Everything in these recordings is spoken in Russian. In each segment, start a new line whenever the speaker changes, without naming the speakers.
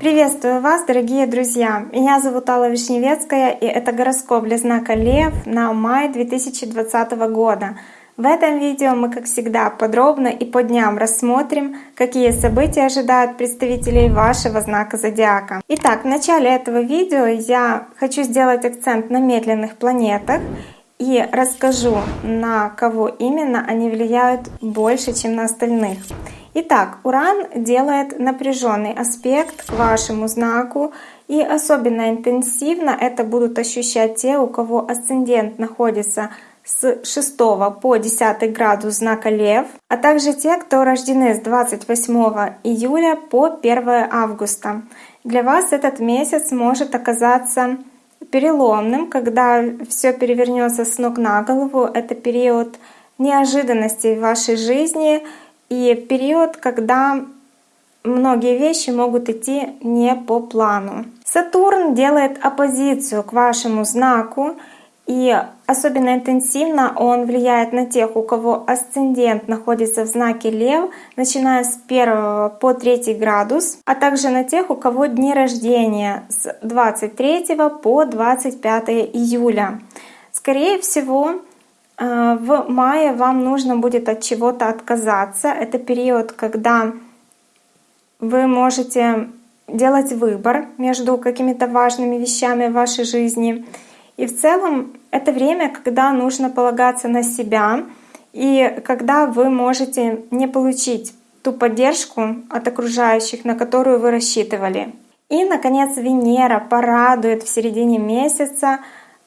Приветствую вас, дорогие друзья! Меня зовут Алла Вишневецкая, и это гороскоп для знака Лев на май 2020 года. В этом видео мы, как всегда, подробно и по дням рассмотрим, какие события ожидают представителей вашего знака зодиака. Итак, в начале этого видео я хочу сделать акцент на медленных планетах и расскажу, на кого именно они влияют больше, чем на остальных. Итак, Уран делает напряженный аспект к вашему знаку, и особенно интенсивно это будут ощущать те, у кого асцендент находится с 6 по 10 градус знака Лев, а также те, кто рождены с 28 июля по 1 августа. Для вас этот месяц может оказаться переломным, когда все перевернется с ног на голову. Это период неожиданностей в вашей жизни, и период, когда многие вещи могут идти не по плану. Сатурн делает оппозицию к вашему знаку, и особенно интенсивно он влияет на тех, у кого асцендент находится в знаке Лев, начиная с 1 по 3 градус, а также на тех, у кого дни рождения с 23 по 25 июля. Скорее всего, Э, в мае вам нужно будет от чего-то отказаться. Это период, когда вы можете делать выбор между какими-то важными вещами в вашей жизни. И в целом это время, когда нужно полагаться на себя, и когда вы можете не получить ту поддержку от окружающих, на которую вы рассчитывали. И, наконец, Венера порадует в середине месяца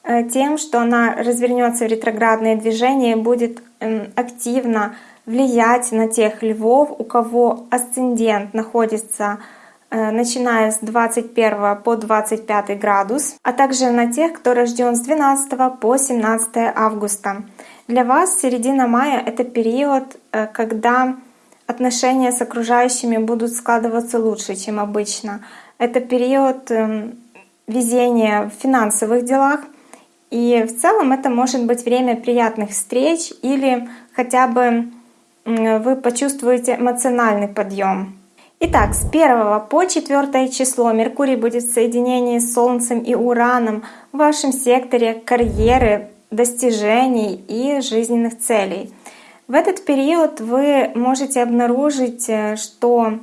Э, тем, что она развернется в ретроградное движение и будет эм, активно влиять на тех львов, у кого асцендент находится начиная с 21 по 25 градус, а также на тех, кто рожден с 12 по 17 августа. Для вас середина мая — это период, э, когда отношения с окружающими будут складываться лучше, чем обычно. Это период эм, везения в финансовых делах, и в целом это может быть время приятных встреч или хотя бы вы почувствуете эмоциональный подъем. Итак, с 1 по 4 число Меркурий будет в соединении с Солнцем и Ураном в вашем секторе карьеры, достижений и жизненных целей. В этот период вы можете обнаружить, э, что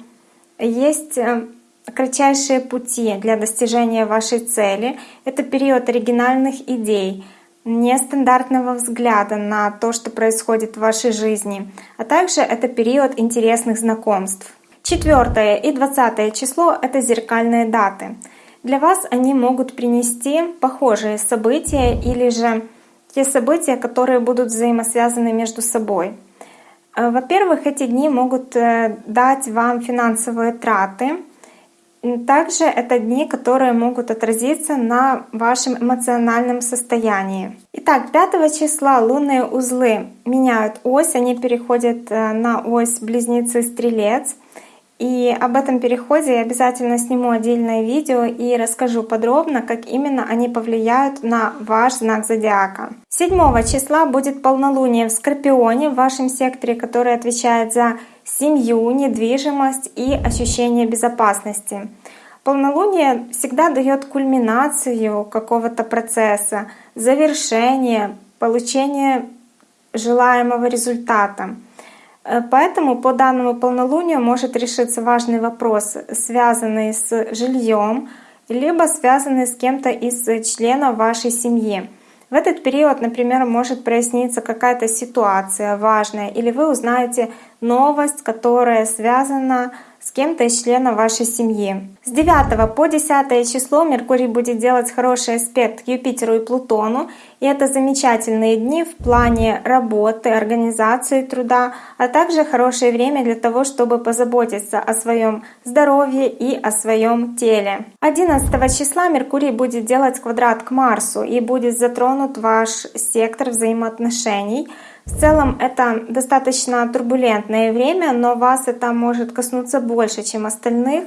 есть э, кратчайшие пути для достижения вашей цели. Это период оригинальных идей, нестандартного взгляда на то, что происходит в вашей жизни, а также это период интересных знакомств. Четвертое и двадцатое число — это зеркальные даты. Для вас они могут принести похожие события или же те события, которые будут взаимосвязаны между собой. Э, во-первых, эти дни могут э, дать вам финансовые траты, также это дни, которые могут отразиться на вашем эмоциональном состоянии. Итак, 5 числа лунные узлы меняют ось, они переходят э, на ось близнецы-стрелец. И об этом переходе я обязательно сниму отдельное видео и расскажу подробно, как именно они повлияют на ваш знак зодиака. 7 числа будет полнолуние в Скорпионе в вашем секторе, который отвечает за семью, недвижимость и ощущение безопасности. Полнолуние всегда дает кульминацию какого-то процесса, завершение, получение желаемого результата. Э, поэтому по данному полнолунию может решиться важный вопрос, связанный с жильем, либо связанный с кем-то из членов вашей семьи. В этот период, например, может проясниться какая-то ситуация важная, или вы узнаете новость, которая связана с кем-то из членов вашей семьи. С 9 по 10 число Меркурий будет делать хороший аспект Юпитеру и Плутону, и это замечательные дни в плане работы, организации труда, а также хорошее время для того, чтобы позаботиться о своем здоровье и о своем теле. 11 числа Меркурий будет делать квадрат к Марсу и будет затронут ваш сектор взаимоотношений — в целом это достаточно турбулентное время, но вас это может коснуться больше, чем остальных.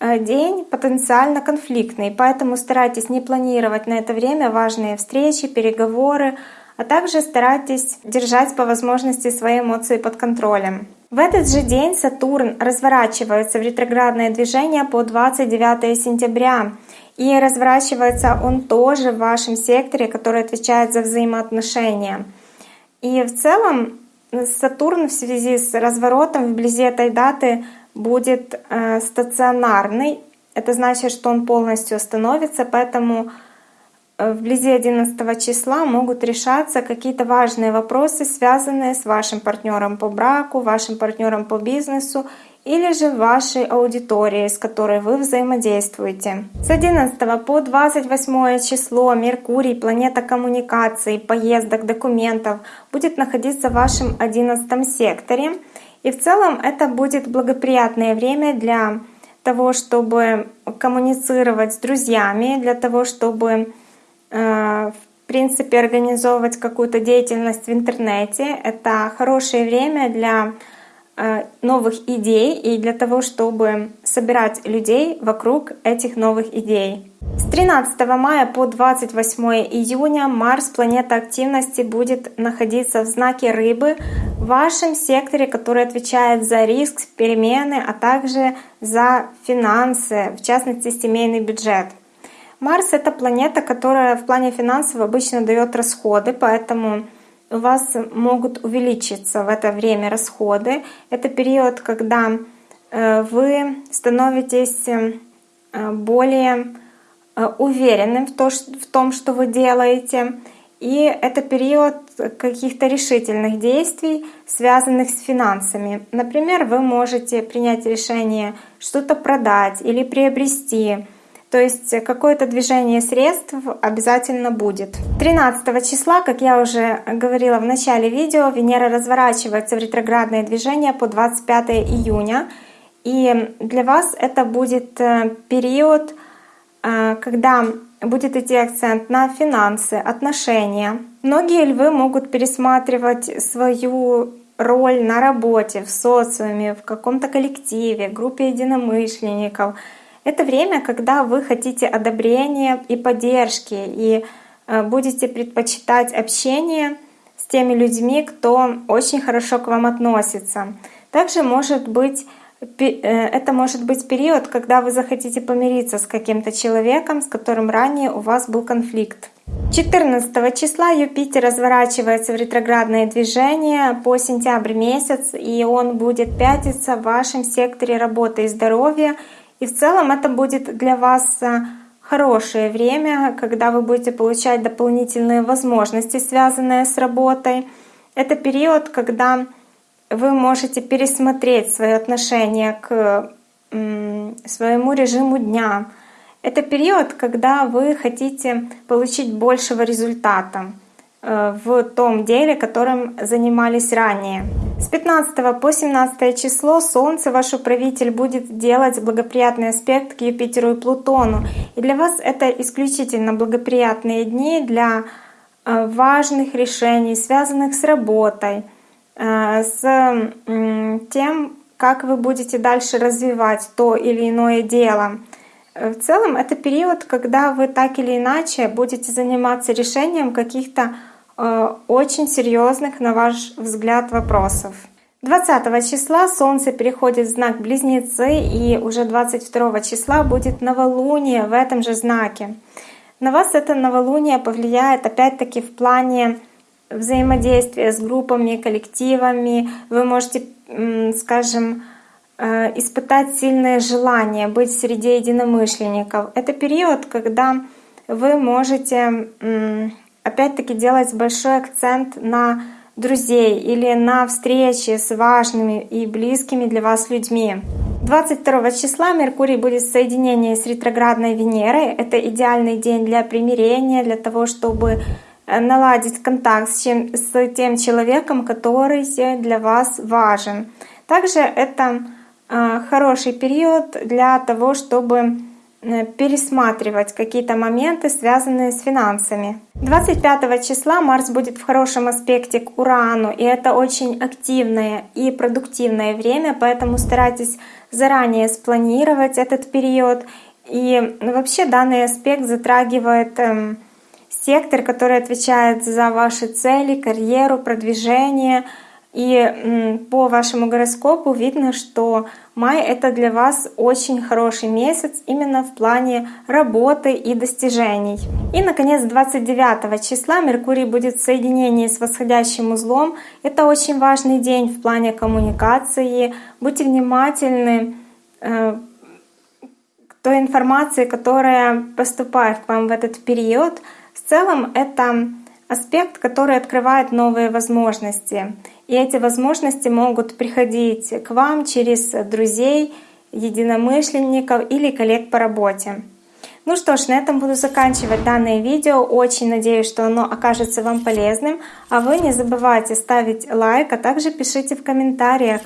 Э, день потенциально конфликтный, поэтому старайтесь не планировать на это время важные встречи, переговоры, а также старайтесь держать по возможности свои эмоции под контролем. В этот же день Сатурн разворачивается в ретроградное движение по 29 сентября. И разворачивается он тоже в вашем секторе, который отвечает за взаимоотношения. И в целом Сатурн в связи с разворотом вблизи этой даты будет э, стационарный. Это значит, что он полностью остановится, поэтому Э, вблизи 11 числа могут решаться какие-то важные вопросы, связанные с вашим партнером по браку, вашим партнером по бизнесу или же вашей аудиторией, с которой вы взаимодействуете. С 11 по 28 число Меркурий, планета коммуникаций, поездок, документов, будет находиться в вашем 11 секторе. И в целом это будет благоприятное время для того, чтобы коммуницировать с друзьями, для того, чтобы Э, в принципе, организовывать какую-то деятельность в интернете. Это хорошее время для новых идей и для того, чтобы собирать людей вокруг этих новых идей. С 13 мая по 28 июня Марс, планета активности, будет находиться в знаке Рыбы в вашем секторе, который отвечает за риск, перемены, а также за финансы, в частности семейный бюджет. Марс — это планета, которая в плане финансов обычно дает расходы, поэтому у вас могут увеличиться в это время расходы. Это период, когда э, вы становитесь э, более э, уверенным в том, что вы делаете. И это период каких-то решительных действий, связанных с финансами. Например, вы можете принять решение что-то продать или приобрести, то есть какое-то движение средств обязательно будет. 13 числа, как я уже говорила в начале видео, Венера разворачивается в ретроградное движение по 25 июня. И для вас это будет э, период, э, когда будет идти акцент на финансы, отношения. Многие львы могут пересматривать свою роль на работе, в социуме, в каком-то коллективе, группе единомышленников — это время, когда вы хотите одобрения и поддержки, и э, будете предпочитать общение с теми людьми, кто очень хорошо к вам относится. Также может быть э, это может быть период, когда вы захотите помириться с каким-то человеком, с которым ранее у вас был конфликт. 14 числа Юпитер разворачивается в ретроградное движение по сентябрь месяц, и он будет пятиться в вашем секторе работы и здоровья, и в целом это будет для вас э, хорошее время, когда вы будете получать дополнительные возможности, связанные с работой. Это период, когда вы можете пересмотреть свое отношение к своему режиму дня. Это период, когда вы хотите получить большего результата. Э, в том деле, которым занимались ранее. С 15 по 17 число Солнце, ваш управитель, будет делать благоприятный аспект к Юпитеру и Плутону. И для вас это исключительно благоприятные дни для э, важных решений, связанных с работой, э, с тем, как вы будете дальше развивать то или иное дело. В целом это период, когда вы так или иначе будете заниматься решением каких-то Э, очень серьезных, на ваш взгляд, вопросов. 20 числа Солнце переходит в знак Близнецы, и уже 22 числа будет новолуние в этом же знаке. На вас это новолуние повлияет опять-таки в плане взаимодействия с группами, коллективами. Вы можете, скажем, э, испытать сильное желание быть среди единомышленников. Это период, когда вы можете опять-таки делать большой акцент на друзей или на встречи с важными и близкими для вас людьми. 22 числа Меркурий будет в соединении с ретроградной Венерой. Это идеальный день для примирения, для того, чтобы э, наладить контакт с, чем, с тем человеком, который для вас важен. Также это э, хороший период для того, чтобы пересматривать какие-то моменты, связанные с финансами. 25 числа Марс будет в хорошем аспекте к Урану, и это очень активное и продуктивное время, поэтому старайтесь заранее спланировать этот период. И вообще данный аспект затрагивает эм, сектор, который отвечает за ваши цели, карьеру, продвижение. И по вашему гороскопу видно, что май это для вас очень хороший месяц именно в плане работы и достижений. И, наконец, 29 числа Меркурий будет в соединении с восходящим узлом. Это очень важный день в плане коммуникации. Будьте внимательны э, к той информации, которая поступает к вам в этот период. В целом это аспект, который открывает новые возможности. И эти возможности могут приходить к вам через друзей, единомышленников или коллег по работе. Ну что ж, на этом буду заканчивать данное видео. Очень надеюсь, что оно окажется вам полезным. А вы не забывайте ставить лайк, а также пишите в комментариях,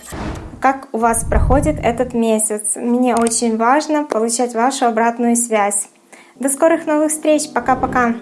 как у вас проходит этот месяц. Мне очень важно получать вашу обратную связь. До скорых новых встреч. Пока-пока.